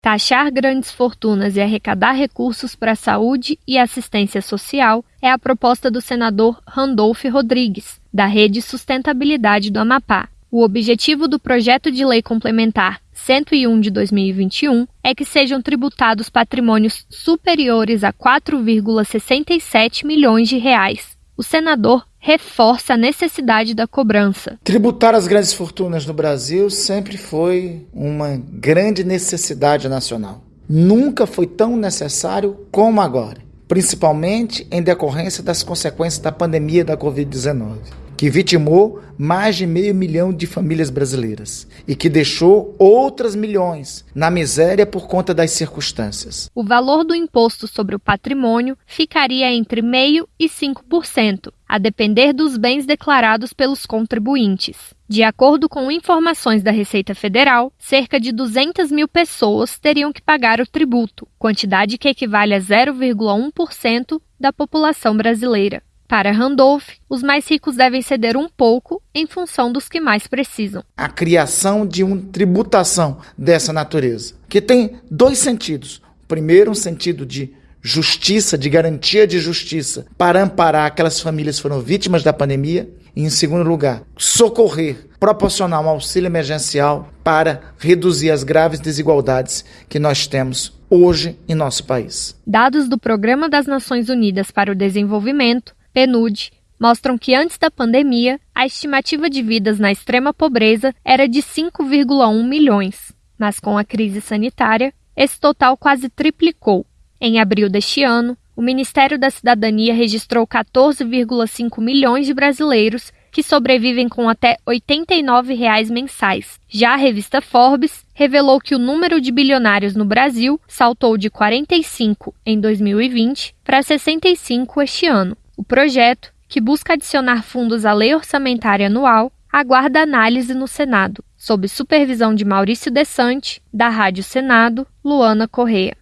Taxar grandes fortunas e arrecadar recursos para a saúde e assistência social é a proposta do senador Randolph Rodrigues, da Rede Sustentabilidade do Amapá. O objetivo do projeto de lei complementar 101 de 2021 é que sejam tributados patrimônios superiores a 4,67 milhões de reais. O senador reforça a necessidade da cobrança. Tributar as grandes fortunas no Brasil sempre foi uma grande necessidade nacional. Nunca foi tão necessário como agora, principalmente em decorrência das consequências da pandemia da Covid-19 que vitimou mais de meio milhão de famílias brasileiras e que deixou outras milhões na miséria por conta das circunstâncias. O valor do imposto sobre o patrimônio ficaria entre 0,5% e 5%, a depender dos bens declarados pelos contribuintes. De acordo com informações da Receita Federal, cerca de 200 mil pessoas teriam que pagar o tributo, quantidade que equivale a 0,1% da população brasileira. Para Randolph, os mais ricos devem ceder um pouco em função dos que mais precisam. A criação de uma tributação dessa natureza, que tem dois sentidos. Primeiro, um sentido de justiça, de garantia de justiça, para amparar aquelas famílias que foram vítimas da pandemia. E, em segundo lugar, socorrer, proporcionar um auxílio emergencial para reduzir as graves desigualdades que nós temos hoje em nosso país. Dados do Programa das Nações Unidas para o Desenvolvimento PNUD, mostram que antes da pandemia, a estimativa de vidas na extrema pobreza era de 5,1 milhões, mas com a crise sanitária, esse total quase triplicou. Em abril deste ano, o Ministério da Cidadania registrou 14,5 milhões de brasileiros que sobrevivem com até 89 reais mensais. Já a revista Forbes revelou que o número de bilionários no Brasil saltou de 45 em 2020 para 65 este ano. O projeto, que busca adicionar fundos à lei orçamentária anual, aguarda análise no Senado, sob supervisão de Maurício Desante, da Rádio Senado, Luana Correa.